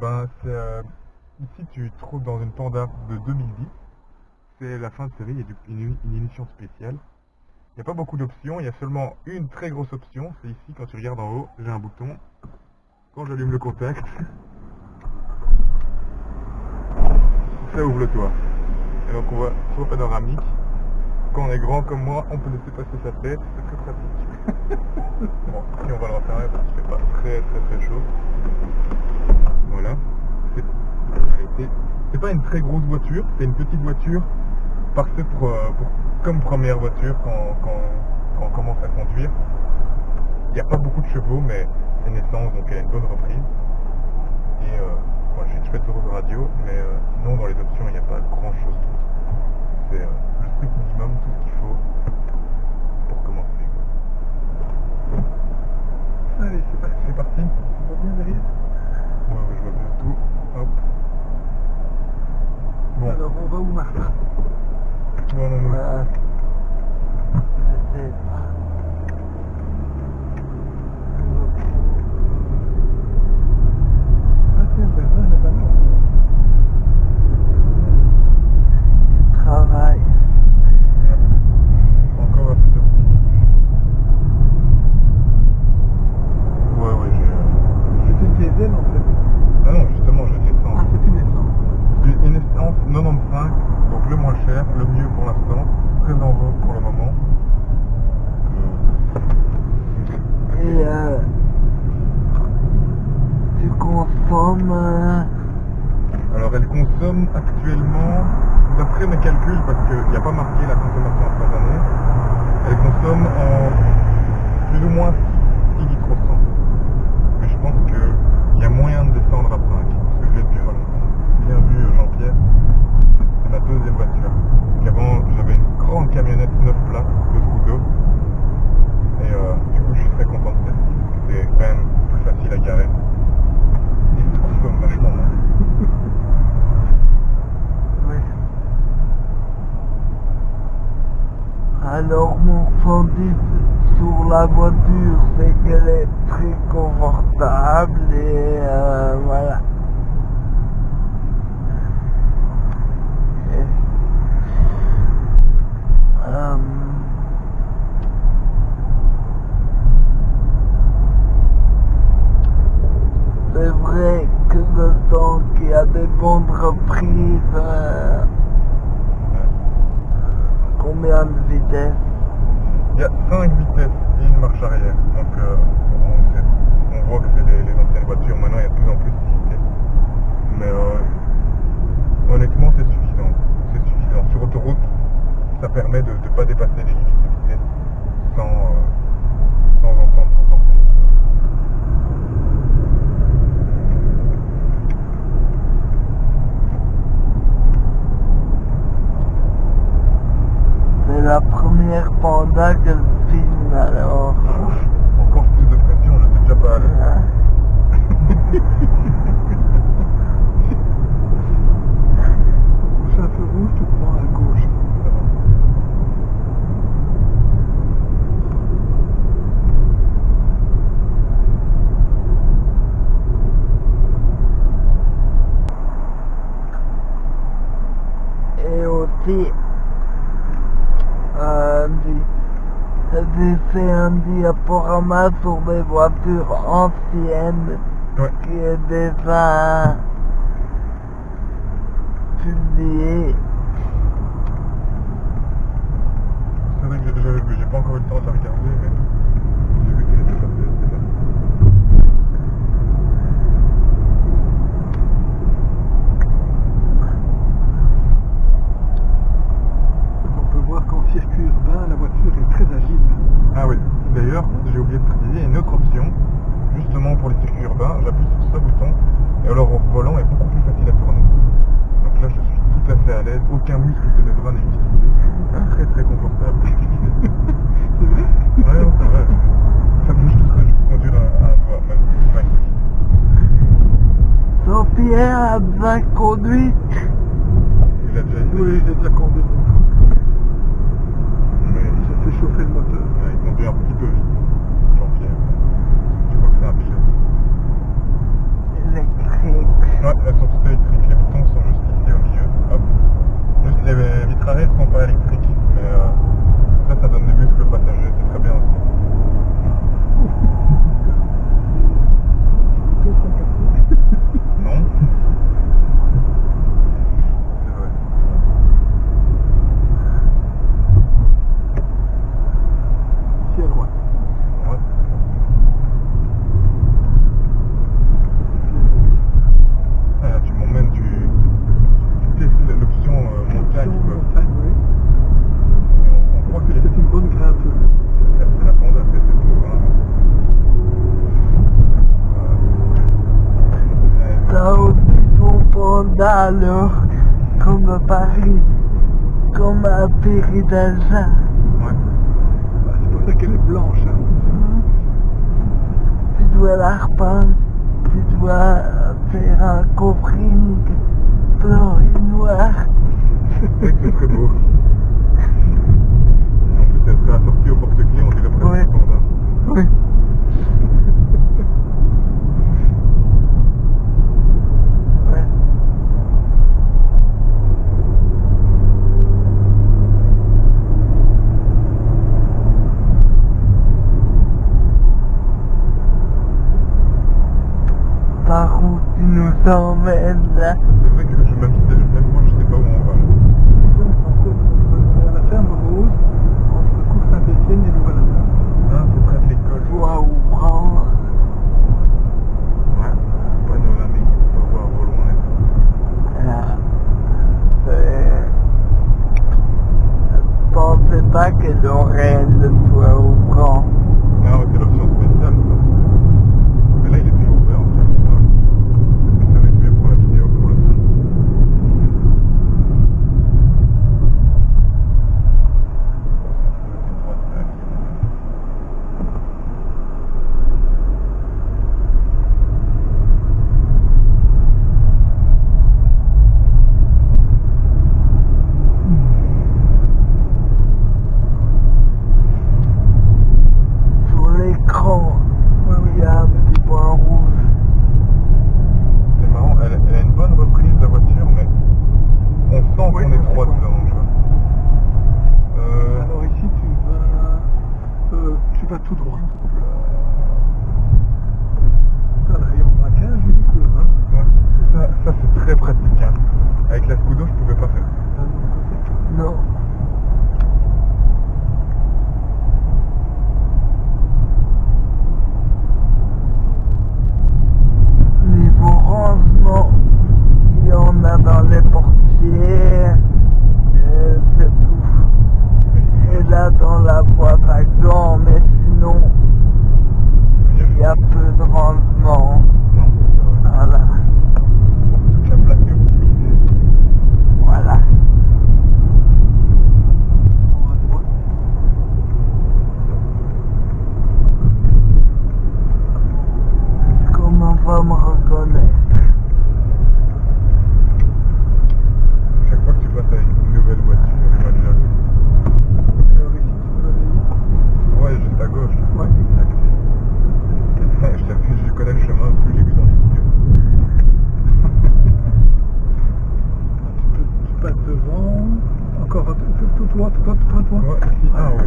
Ben, euh, ici, tu te trouves dans une Panda de 2010. C'est la fin de série, il y a une, une émission spéciale. Il n'y a pas beaucoup d'options, il y a seulement une très grosse option. C'est ici, quand tu regardes en haut, j'ai un bouton. Quand j'allume le contact, ça ouvre le toit. Et donc on voit toit panoramique. Quand on est grand comme moi, on peut laisser passer sa tête, c'est très pratique. bon, ici on va le refermer parce qu'il fait pas très très très chaud. Voilà. C'est en réalité, c'est pas une très grosse voiture, c'est une petite voiture parfaite pour, euh, comme première voiture quand, quand, quand on commence à conduire. Il n'y a pas beaucoup de chevaux, mais c'est une essence, donc elle a une bonne reprise. Et euh, moi j'ai une chouette heureuse radio, mais euh, sinon dans les options il n'y a pas grand chose d'autre. C'est euh, le strict minimum, tout ce qu'il faut pour commencer. quoi. Allez, c'est parti. C'est parti. Tu vois bien derrière Ouais, ouais, je vois bien tout. Hop. Bon. Alors on va où Martin Non, non, non. Euh, je sais pas. Ah tiens, ben là, là-bas, là. Travail. Encore un petit petit. Ouais, ouais, j'ai... euh, C'est une diesel en fait. Ah non, justement, j'ai une Ah, essence. c'est une essence. Une une essence 95, donc le moins cher, le mieux pour l'instant, très en vogue pour le moment. Euh, Et euh, tu consommes euh, Alors elle consomme actuellement, d'après mes calculs, parce qu'il n'y a pas marqué la consommation instantanée, elle consomme en plus ou moins 6, litres au 100. Mais je pense qu'il y a moyen de descendre à 5, parce que je l'ai depuis pas. Bien vu Jean-Pierre, c'est ma deuxième voiture. Avant j'avais une grande camionnette 9 places de Scudo. Et euh, du coup je suis très content de celle-ci, parce que c'est quand même plus facile à garer. Et ça consomme vachement moins. oui. Alors mon ressenti sur la voiture, c'est qu'elle est très confortable et euh, voilà. Euh, c'est vrai que je sens qu'il y a des bonnes reprises. euh, combien de vitesse Il y a 5 vitesses et une marche arrière. Donc euh, on, voit que c'est les, les anciennes voitures. Maintenant, il y a de plus en plus de vitesses. Mais euh, honnêtement, c'est suffisant. C'est suffisant. Sur autoroute, ça permet de ne pas dépasser les limites de vitesse sans, euh, sans entendre trop fort son moteur. C'est la première panda que je filme alors. Encore plus de pression, je sais déjà pas aller. Hein C'est un feu rouge, tu prends à gauche. Et aussi, euh, du- j'ai fait un diaporama sur des voitures anciennes Ouais. qui est déjà publié. C'est vrai que j'ai- j'avais vu, j'ai pas encore eu le temps de la regarder, mais j'ai vu qu'elle était sortie. On peut voir qu'en circuit urbain, la voiture est très agile. Ah oui, d'ailleurs, j'ai oublié de préciser, il y a une autre option, justement pour les circuits urbains, j'appuie sur ce bouton, et alors au volant est beaucoup plus facile à tourner. Donc là, je suis tout à fait à l'aise, aucun muscle de mes bras n'est utilisé, très très confortable. C'est vrai ouais, c'est vrai, ça bouge tout seul, je peux conduire à, un doigt, même. Jean-Pierre a bien conduit. Il a déjà essayé, Oui, j'ai déjà conduit. scandale comme à Paris, comme à Péridazin. Ouais. Bah, c'est pour ça qu'elle est blanche. Hein. Tu dois la tu dois faire un covering blanc et noir. c'est très beau. En plus, elle sera sortie au porte-clés, on dirait presque ouais. Hein. Oui. coming that.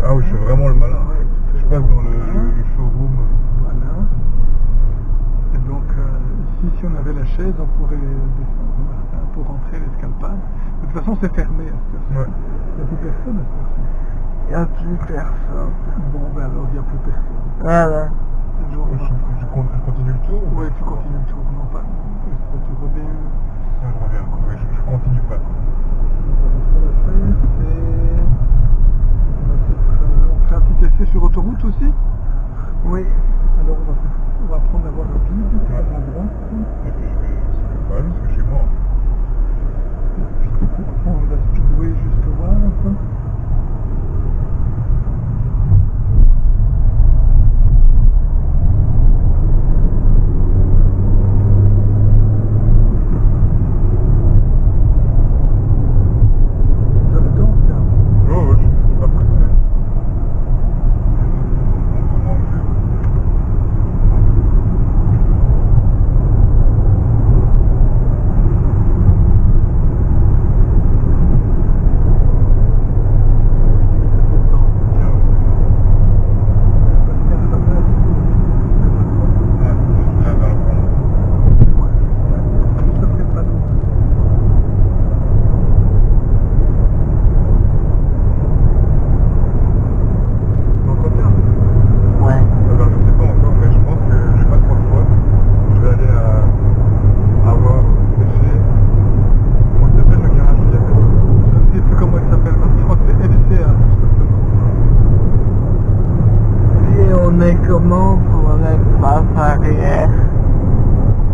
Ah oui, je suis vraiment le malin. Je passe dans le, showroom. Euh, voilà. Et donc, euh, ici, si on avait la chaise, on pourrait descendre pour rentrer l'escalpade. De toute façon, c'est fermé à cette heure-ci. Il n'y a plus personne à cette heure-ci. Il n'y a plus personne. Bon, ben alors, il n'y a plus personne. Voilà. Genre, je, continue le tour Oui, tu continues le tour. Non, pas. Tu reviens? Non, je reviens. Oui, je, je continue pas. mais comment pour la face arrière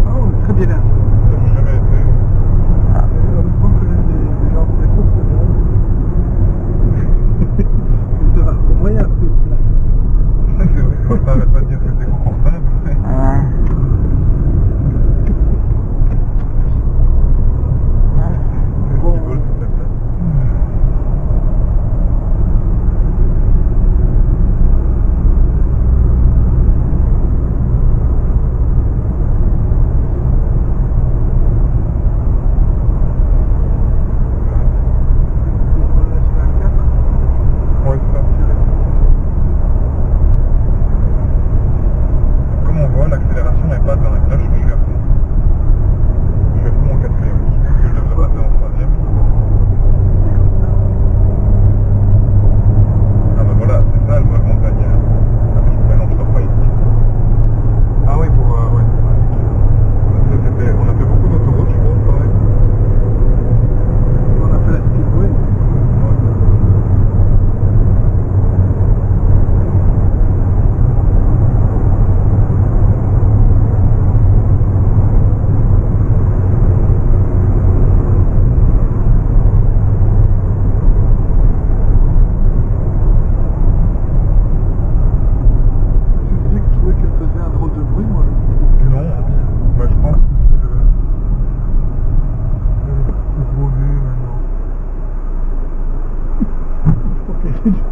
Oh, très bien. Ça jamais été. Des, gens très va, pour moi, il y a un peu de place. C'est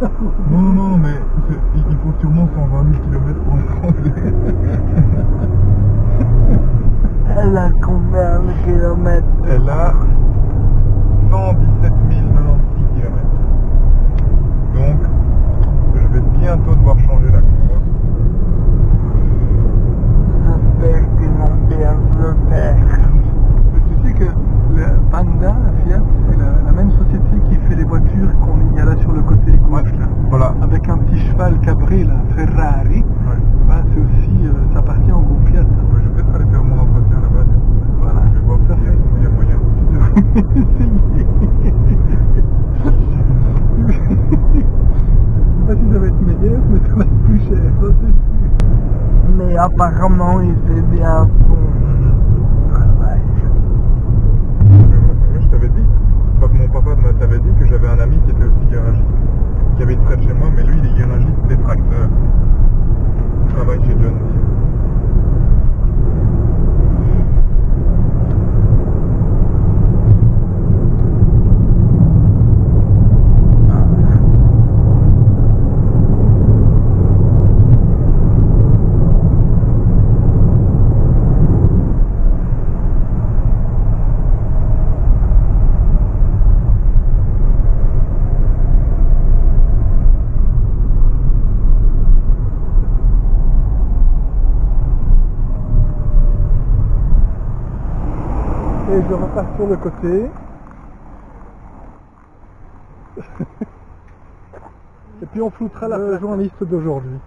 Non, non, non, mais il faut sûrement 120 000 km pour le conduire. Elle a combien de kilomètres? Elle a 117 096 km. Donc, je vais bientôt devoir changer la courbe. J'espère qu'ils vont bien le faire. Mais tu sais que le Panda, Fiat, c'est la, la même société qui fait les voitures qu'on y a là sur le côté gauche, là. Voilà. Avec un petit cheval cabré, là, Ferrari. Ouais. Bah, c'est aussi, euh, ça appartient au groupe Fiat. Ouais, Je vais peut-être aller faire mon entretien là-bas. Voilà, Je vais voir tout à s'il y a- fait. s'il y a moyen. Je sais pas si ça va être meilleur, mais ça va être plus cher, ça c'est sûr. Mais apparemment, il fait bien son travail. Moi, je t'avais dit, enfin, mon papa m'a- t'avait dit que j'avais un ami qui était aussi garagiste, qui habite près de chez moi, mais lui, il est garagiste des tracteurs. Il travaille chez John Deere. Repars sur le côté. Et puis on floutera la journaliste d'aujourd'hui.